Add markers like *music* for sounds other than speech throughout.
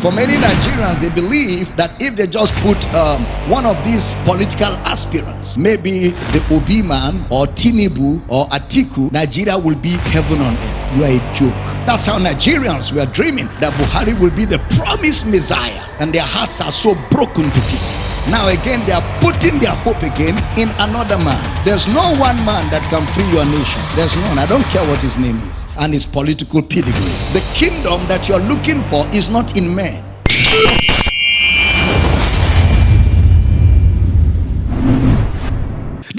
For many Nigerians, they believe that if they just put um, one of these political aspirants, maybe the Obi man or Tinubu or Atiku, Nigeria will be heaven on earth. You are a joke. That's how Nigerians were dreaming that Buhari will be the promised Messiah, and their hearts are so broken to pieces. Now again, they are putting their hope again in another man. There's no one man that can free your nation. There's none. I don't care what his name is and his political pedigree. The kingdom that you're looking for is not in men.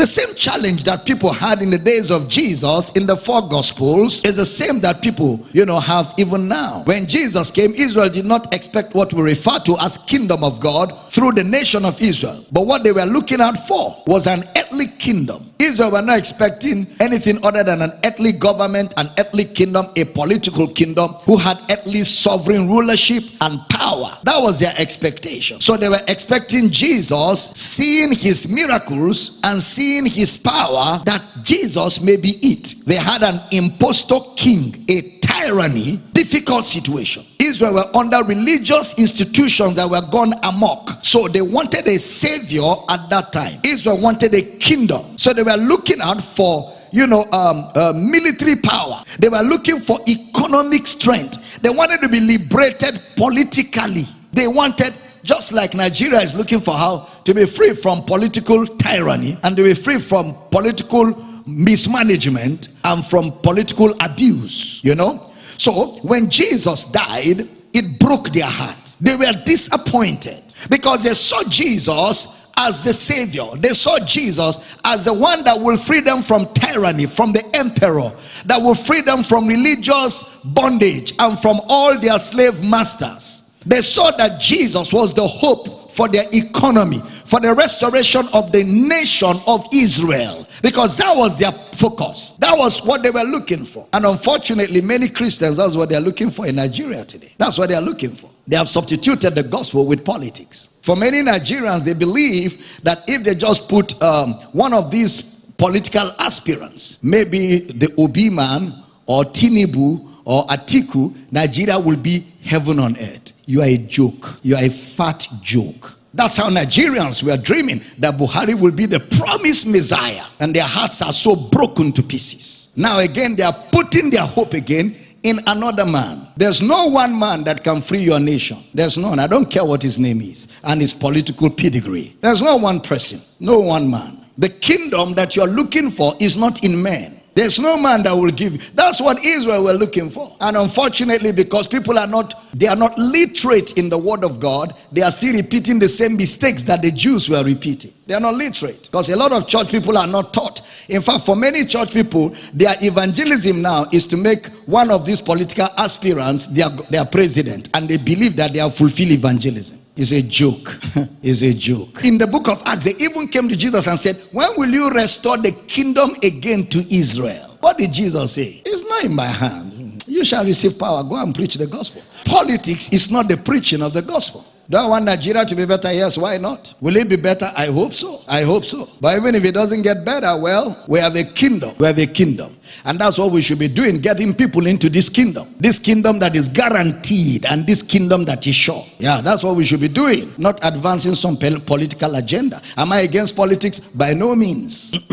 The same challenge that people had in the days of Jesus in the four gospels is the same that people, you know, have even now. When Jesus came, Israel did not expect what we refer to as kingdom of God through the nation of Israel. But what they were looking out for was an earthly kingdom Israel were not expecting anything other than an earthly government, an earthly kingdom, a political kingdom who had earthly sovereign rulership and power. That was their expectation. So they were expecting Jesus, seeing his miracles and seeing his power, that Jesus may be it. They had an impostor king, a tyranny, difficult situation. Israel were under religious institutions that were gone amok. So they wanted a savior at that time. Israel wanted a kingdom. So they were looking out for you know um, uh, military power they were looking for economic strength they wanted to be liberated politically they wanted just like nigeria is looking for how to be free from political tyranny and to be free from political mismanagement and from political abuse you know so when Jesus died, it broke their heart. They were disappointed because they saw Jesus as the savior. They saw Jesus as the one that will free them from tyranny, from the emperor, that will free them from religious bondage and from all their slave masters. They saw that Jesus was the hope for their economy, for the restoration of the nation of Israel because that was their focus. That was what they were looking for. And unfortunately, many Christians, that's what they're looking for in Nigeria today. That's what they're looking for. They have substituted the gospel with politics. For many Nigerians, they believe that if they just put um, one of these political aspirants, maybe the Obi man or Tinubu or Atiku, Nigeria will be heaven on earth. You are a joke. You are a fat joke. That's how Nigerians were dreaming that Buhari will be the promised Messiah. And their hearts are so broken to pieces. Now again, they are putting their hope again in another man. There's no one man that can free your nation. There's none. I don't care what his name is and his political pedigree. There's no one person, no one man. The kingdom that you're looking for is not in men. There's no man that will give. That's what Israel were looking for. And unfortunately, because people are not, they are not literate in the word of God, they are still repeating the same mistakes that the Jews were repeating. They are not literate. Because a lot of church people are not taught. In fact, for many church people, their evangelism now is to make one of these political aspirants their, their president. And they believe that they have fulfilled evangelism is a joke. *laughs* is a joke. In the book of Acts, they even came to Jesus and said, When will you restore the kingdom again to Israel? What did Jesus say? It's not in my hand. You shall receive power. Go and preach the gospel. Politics is not the preaching of the gospel. Do I want Nigeria to be better? Yes, why not? Will it be better? I hope so. I hope so. But even if it doesn't get better, well, we have a kingdom. We have a kingdom. And that's what we should be doing, getting people into this kingdom. This kingdom that is guaranteed and this kingdom that is sure. Yeah, that's what we should be doing, not advancing some political agenda. Am I against politics? By no means. *clears throat*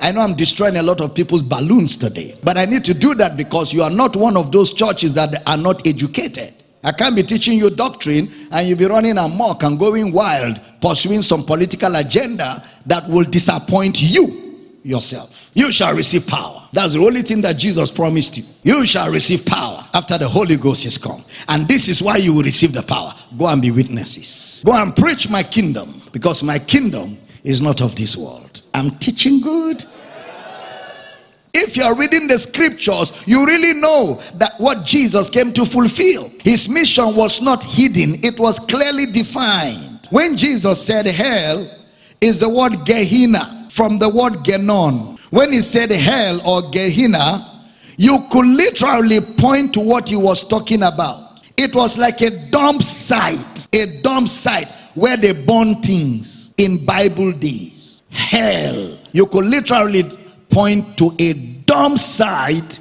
I know I'm destroying a lot of people's balloons today, but I need to do that because you are not one of those churches that are not educated. I can't be teaching you doctrine and you'll be running amok and going wild, pursuing some political agenda that will disappoint you yourself. You shall receive power. That's the only thing that Jesus promised you. You shall receive power after the Holy Ghost is come. And this is why you will receive the power. Go and be witnesses. Go and preach my kingdom because my kingdom is not of this world. I'm teaching good. If you are reading the scriptures, you really know that what Jesus came to fulfill. His mission was not hidden, it was clearly defined. When Jesus said hell, is the word Gehenna from the word Genon. When he said hell or Gehenna, you could literally point to what he was talking about. It was like a dump site, a dump site where they burn things in Bible days. Hell. You could literally point to a dump site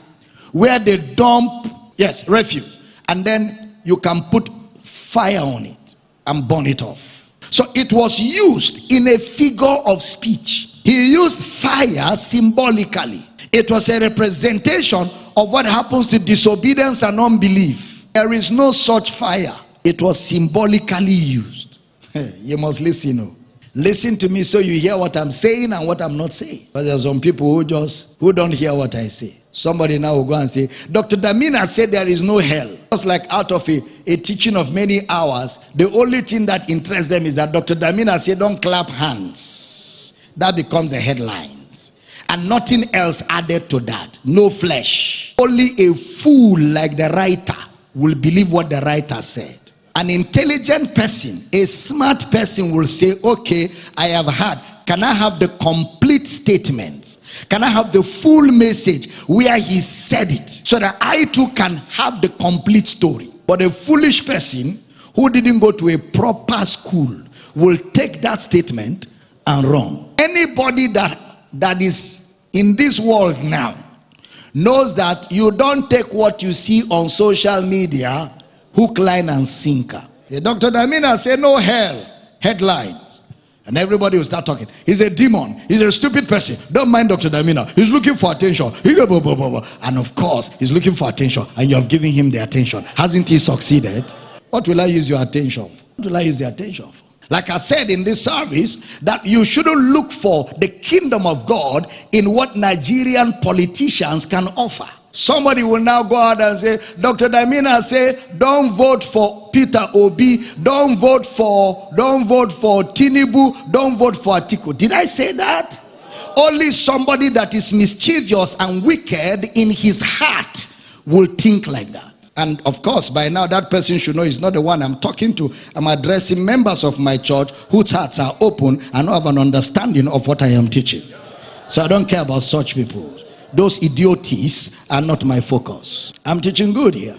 where they dump, yes, refuse. And then you can put fire on it and burn it off. So it was used in a figure of speech. He used fire symbolically. It was a representation of what happens to disobedience and unbelief. There is no such fire. It was symbolically used. *laughs* you must listen. Oh. Listen to me so you hear what I'm saying and what I'm not saying. But there are some people who just who don't hear what I say. Somebody now will go and say, Dr. Damina said there is no hell. Just like out of a, a teaching of many hours, the only thing that interests them is that Dr. Damina said, Don't clap hands. That becomes a headlines. And nothing else added to that. No flesh. Only a fool like the writer will believe what the writer said. An intelligent person, a smart person will say, Okay, I have heard. Can I have the complete statement? Can I have the full message where he said it so that I too can have the complete story? But a foolish person who didn't go to a proper school will take that statement and run. Anybody that that is in this world now knows that you don't take what you see on social media hook, line, and sinker. The Dr. Damina said, No hell. Headlines. And everybody will start talking. He's a demon. He's a stupid person. Don't mind Dr. Damina. He's looking for attention. And of course, he's looking for attention. And you have given him the attention. Hasn't he succeeded? What will I use your attention for? What will I use the attention for? Like I said in this service, that you shouldn't look for the kingdom of God in what Nigerian politicians can offer. Somebody will now go out and say, Dr. Damina say, don't vote for Peter Obi, don't vote for, don't vote for Tinubu, don't vote for Atiku. Did I say that? Only somebody that is mischievous and wicked in his heart will think like that. And of course, by now that person should know he's not the one I'm talking to. I'm addressing members of my church whose hearts are open and have an understanding of what I am teaching. So I don't care about such people. Those idioties are not my focus. I'm teaching good here.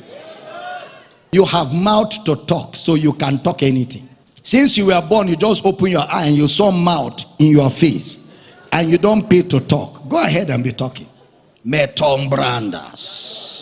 You have mouth to talk, so you can talk anything. Since you were born, you just open your eye and you saw mouth in your face, and you don't pay to talk. Go ahead and be talking. Meton brandas.